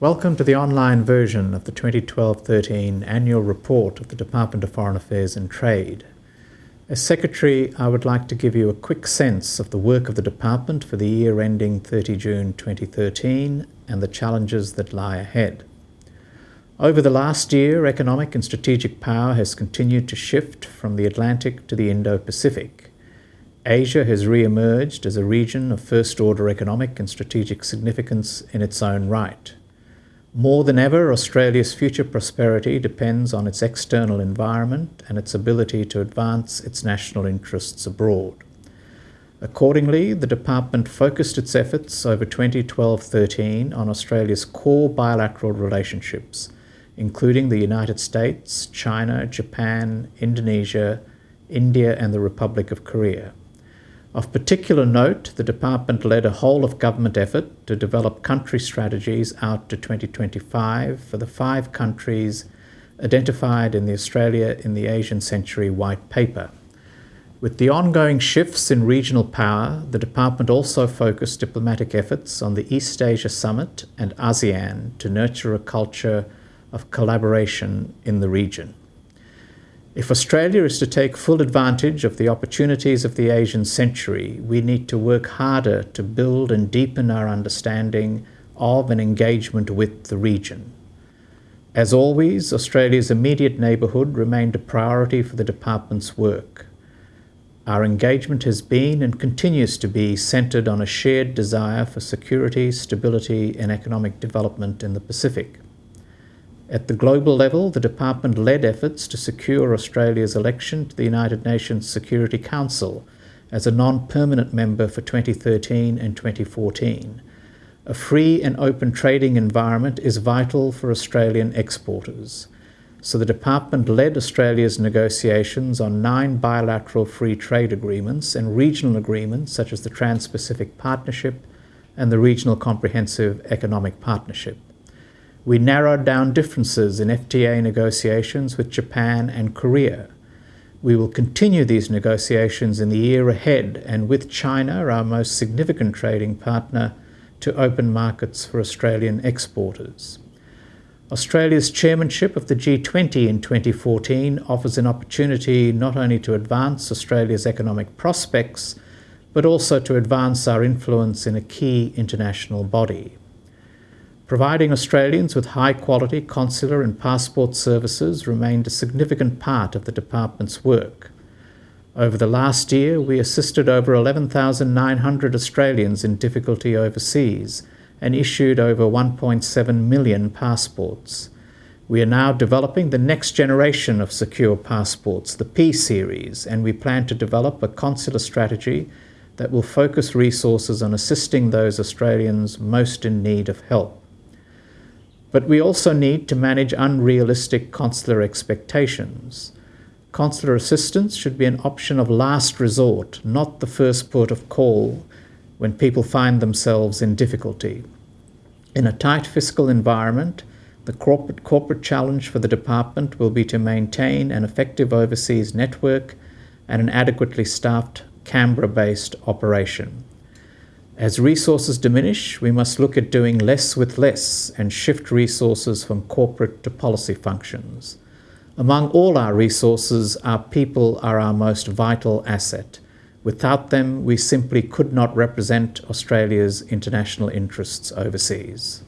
Welcome to the online version of the 2012-13 Annual Report of the Department of Foreign Affairs and Trade. As Secretary, I would like to give you a quick sense of the work of the Department for the year ending 30 June 2013 and the challenges that lie ahead. Over the last year, economic and strategic power has continued to shift from the Atlantic to the Indo-Pacific. Asia has re-emerged as a region of first-order economic and strategic significance in its own right. More than ever, Australia's future prosperity depends on its external environment and its ability to advance its national interests abroad. Accordingly, the Department focused its efforts over 2012-13 on Australia's core bilateral relationships, including the United States, China, Japan, Indonesia, India and the Republic of Korea. Of particular note, the Department led a whole-of-government effort to develop country strategies out to 2025 for the five countries identified in the Australia in the Asian Century White Paper. With the ongoing shifts in regional power, the Department also focused diplomatic efforts on the East Asia Summit and ASEAN to nurture a culture of collaboration in the region. If Australia is to take full advantage of the opportunities of the Asian century, we need to work harder to build and deepen our understanding of and engagement with the region. As always, Australia's immediate neighbourhood remained a priority for the Department's work. Our engagement has been and continues to be centred on a shared desire for security, stability and economic development in the Pacific. At the global level, the Department led efforts to secure Australia's election to the United Nations Security Council as a non-permanent member for 2013 and 2014. A free and open trading environment is vital for Australian exporters. So the Department led Australia's negotiations on nine bilateral free trade agreements and regional agreements such as the Trans-Pacific Partnership and the Regional Comprehensive Economic Partnership. We narrowed down differences in FTA negotiations with Japan and Korea. We will continue these negotiations in the year ahead and with China, our most significant trading partner, to open markets for Australian exporters. Australia's chairmanship of the G20 in 2014 offers an opportunity not only to advance Australia's economic prospects, but also to advance our influence in a key international body. Providing Australians with high-quality consular and passport services remained a significant part of the Department's work. Over the last year, we assisted over 11,900 Australians in difficulty overseas and issued over 1.7 million passports. We are now developing the next generation of secure passports, the P-Series, and we plan to develop a consular strategy that will focus resources on assisting those Australians most in need of help. But we also need to manage unrealistic consular expectations. Consular assistance should be an option of last resort, not the first port of call when people find themselves in difficulty. In a tight fiscal environment, the corporate, corporate challenge for the department will be to maintain an effective overseas network and an adequately staffed Canberra-based operation. As resources diminish, we must look at doing less with less and shift resources from corporate to policy functions. Among all our resources, our people are our most vital asset. Without them, we simply could not represent Australia's international interests overseas.